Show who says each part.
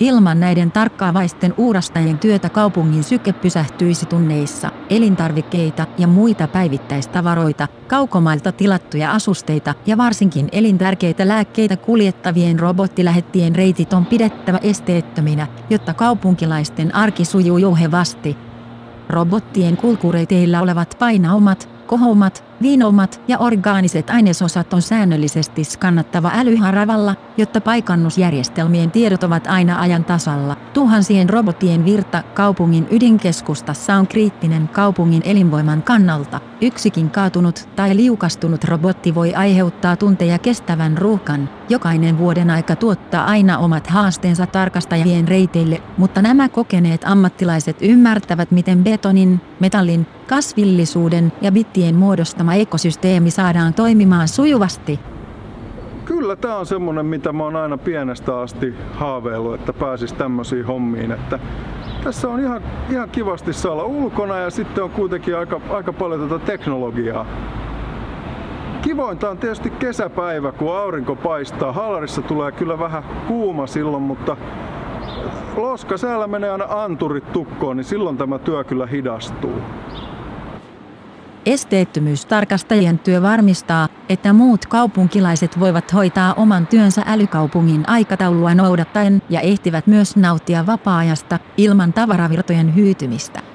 Speaker 1: Ilman näiden tarkkaavaisten uurastajien työtä kaupungin syke pysähtyisi tunneissa. Elintarvikkeita ja muita päivittäistavaroita, kaukomailta tilattuja asusteita ja varsinkin elintärkeitä lääkkeitä kuljettavien robottilähettien reitit on pidettävä esteettöminä, jotta kaupunkilaisten arki sujuu jouhevasti. Robottien kulkureiteillä olevat painaumat, kohoumat, viinoumat ja orgaaniset ainesosat on säännöllisesti skannattava älyharavalla, jotta paikannusjärjestelmien tiedot ovat aina ajan tasalla. Tuhansien robottien virta kaupungin ydinkeskustassa on kriittinen kaupungin elinvoiman kannalta. Yksikin kaatunut tai liukastunut robotti voi aiheuttaa tunteja kestävän ruuhkan. Jokainen vuoden aika tuottaa aina omat haasteensa tarkastajien reiteille, mutta nämä kokeneet ammattilaiset ymmärtävät miten betonin, metallin, kasvillisuuden ja bittien muodostama ekosysteemi saadaan toimimaan sujuvasti.
Speaker 2: Kyllä tämä on semmonen, mitä mä oon aina pienestä asti haaveillut, että pääsis tämmöisiin hommiin. Että tässä on ihan, ihan kivasti saa olla ulkona ja sitten on kuitenkin aika, aika paljon tätä teknologiaa. Kivointa on tietysti kesäpäivä, kun aurinko paistaa. Halarissa tulee kyllä vähän kuuma silloin, mutta loska säällä menee aina anturit tukkoon, niin silloin tämä työ kyllä hidastuu.
Speaker 1: Esteettömyystarkastajien työ varmistaa, että muut kaupunkilaiset voivat hoitaa oman työnsä älykaupungin aikataulua noudattaen ja ehtivät myös nauttia vapaa-ajasta ilman tavaravirtojen hyytymistä.